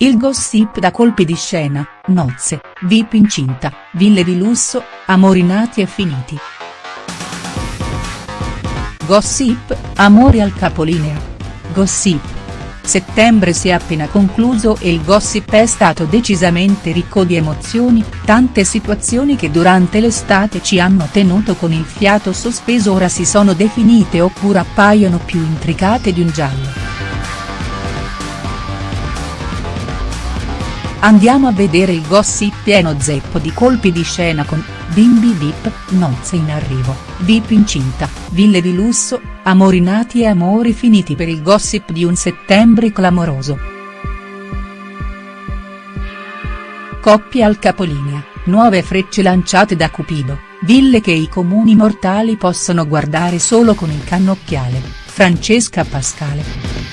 Il gossip da colpi di scena, nozze, VIP incinta, ville di lusso, amori nati e finiti. Gossip, amori al capolinea. Gossip. Settembre si è appena concluso e il gossip è stato decisamente ricco di emozioni, tante situazioni che durante l'estate ci hanno tenuto con il fiato sospeso ora si sono definite oppure appaiono più intricate di un giallo. Andiamo a vedere il gossip pieno zeppo di colpi di scena con, bimbi vip, nozze in arrivo, vip incinta, ville di lusso, amori nati e amori finiti per il gossip di un settembre clamoroso. Coppie al capolinea, nuove frecce lanciate da Cupido, ville che i comuni mortali possono guardare solo con il cannocchiale, Francesca Pascale.